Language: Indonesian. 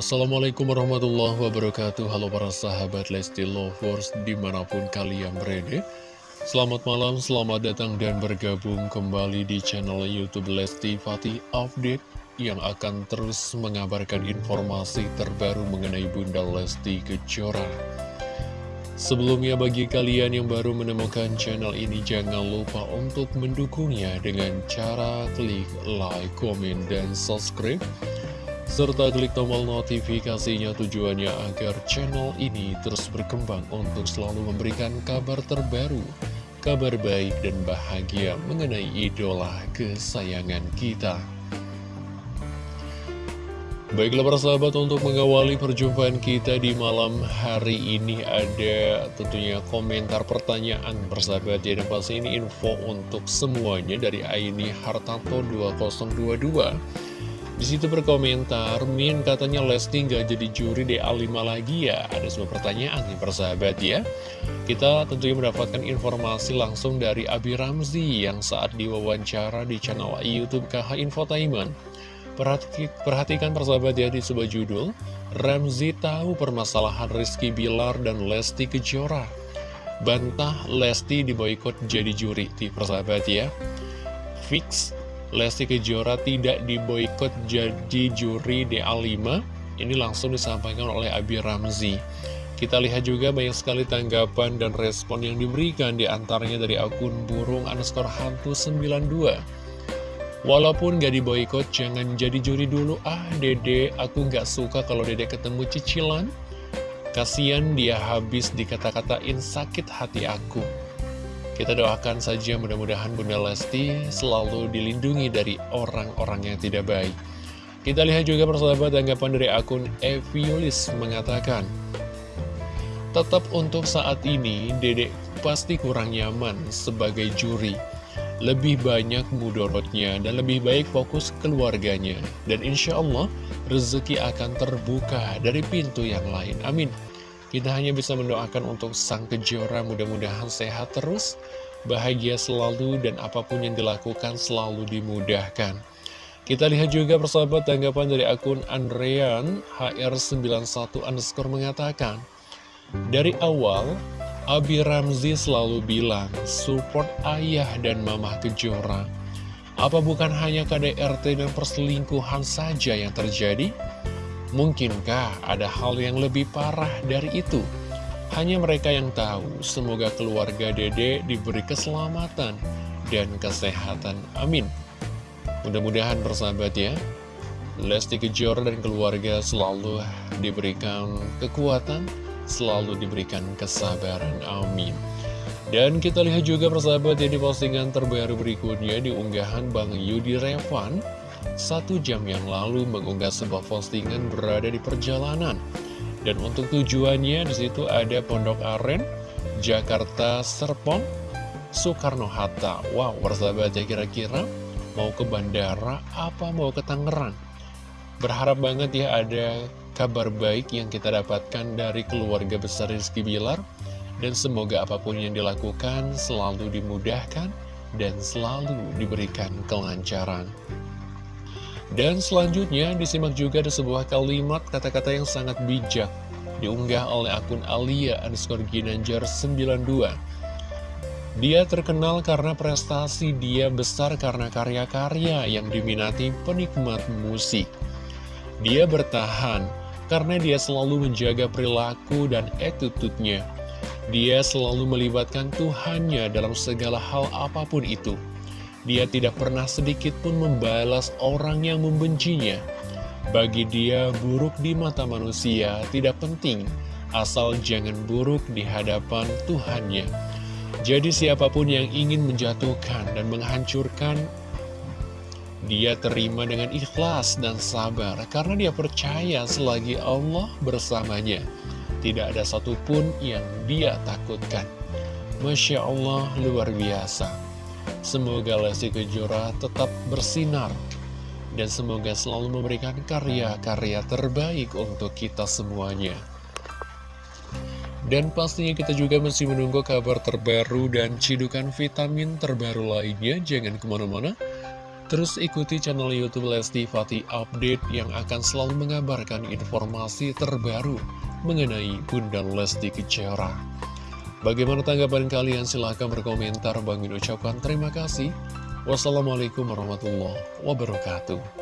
Assalamualaikum warahmatullahi wabarakatuh. Halo para sahabat Lesti Lovers di mana pun kalian berada. Selamat malam, selamat datang dan bergabung kembali di channel Youtube Lesti Fatih Update Yang akan terus mengabarkan informasi terbaru mengenai Bunda Lesti Kejora. Sebelumnya bagi kalian yang baru menemukan channel ini jangan lupa untuk mendukungnya dengan cara klik like, komen, dan subscribe serta klik tombol notifikasinya tujuannya agar channel ini terus berkembang untuk selalu memberikan kabar terbaru, kabar baik dan bahagia mengenai idola kesayangan kita. Baiklah para sahabat untuk mengawali perjumpaan kita di malam hari ini ada tentunya komentar pertanyaan persahabat ya dan pasti ini info untuk semuanya dari Aini Hartanto 2022 di situ berkomentar, Min katanya Lesti nggak jadi juri DA5 lagi ya. Ada sebuah pertanyaan nih persahabat ya. Kita tentunya mendapatkan informasi langsung dari Abi Ramzi yang saat diwawancara di channel YouTube KH Infotainment. Perhatikan persahabat ya di sebuah judul Ramzi tahu permasalahan Rizky Bilar dan Lesti Kejora Bantah Lesti diboykot jadi juri di persahabat ya Fix Lesti Kejora tidak diboykot jadi juri DA5 Ini langsung disampaikan oleh Abi Ramzi kita lihat juga banyak sekali tanggapan dan respon yang diberikan di antaranya dari akun burung underscore hantu 92 Walaupun gak diboykot, jangan jadi juri dulu. Ah, dede, aku gak suka kalau dede ketemu cicilan. Kasian dia habis dikata-katain sakit hati aku. Kita doakan saja mudah-mudahan Bunda Lesti selalu dilindungi dari orang-orang yang tidak baik. Kita lihat juga persahabat tanggapan dari akun Eviulis mengatakan, Tetap untuk saat ini, dedek pasti kurang nyaman sebagai juri lebih banyak mudorotnya dan lebih baik fokus keluarganya. Dan insya Allah rezeki akan terbuka dari pintu yang lain. Amin. Kita hanya bisa mendoakan untuk sang kejora mudah-mudahan sehat terus, bahagia selalu dan apa pun yang dilakukan selalu dimudahkan. Kita lihat juga persahabat tanggapan dari akun Andrean HR91 underscore mengatakan, Dari awal, Abi Ramzi selalu bilang, support ayah dan mama kejora. Apa bukan hanya KDRT dan perselingkuhan saja yang terjadi? Mungkinkah ada hal yang lebih parah dari itu? Hanya mereka yang tahu, semoga keluarga dede diberi keselamatan dan kesehatan. Amin. Mudah-mudahan bersahabat ya, Lesti Kejora dan keluarga selalu diberikan kekuatan, selalu diberikan kesabaran. Amin. Dan kita lihat juga persahabat ya di postingan terbaru berikutnya di unggahan Bang Yudi Revan Satu jam yang lalu mengunggah sebuah postingan berada di perjalanan. Dan untuk tujuannya di situ ada Pondok Aren, Jakarta Serpong, Soekarno-Hatta Wow persahabat ya kira-kira mau ke bandara apa mau ke Tangerang? Berharap banget ya ada kabar baik yang kita dapatkan dari keluarga besar Rizky Bilar. Dan semoga apa pun yang dilakukan selalu dimudahkan dan selalu diberikan kelancaran. Dan selanjutnya disimak juga ada sebuah kalimat kata-kata yang sangat bijak diunggah oleh akun Alia underscore Ginanjar 92. Dia terkenal karena prestasi dia besar karena karya-karya yang diminati penikmat musik. Dia bertahan karena dia selalu menjaga perilaku dan attitude-nya. Dia selalu melibatkan Tuhannya dalam segala hal apa pun itu. Dia tidak pernah sedikit pun membalas orang yang membencinya. Bagi dia, buruk di mata manusia tidak penting, asal jangan buruk di hadapan Tuhannya. Jadi siapa pun yang ingin menjatuhkan dan menghancurkan dia terima dengan ikhlas dan sabar karena dia percaya selagi Allah bersamanya. Tidak ada satupun yang dia takutkan. Masya Allah luar biasa. Semoga Lesti Kejora tetap bersinar dan semoga selalu memberikan karya-karya terbaik untuk kita semuanya. Dan pastinya kita juga masih menunggu kabar terbaru dan cidukan vitamin terbaru lainnya. Jangan ke mana-mana Terus ikuti channel Youtube Lesti Fatih Update yang akan selalu mengabarkan informasi terbaru mengenai Bunda Lesti Kejora. Bagaimana tanggapan kalian? Silahkan berkomentar. Bang Min ucapkan terima kasih. Wassalamualaikum warahmatullahi wabarakatuh.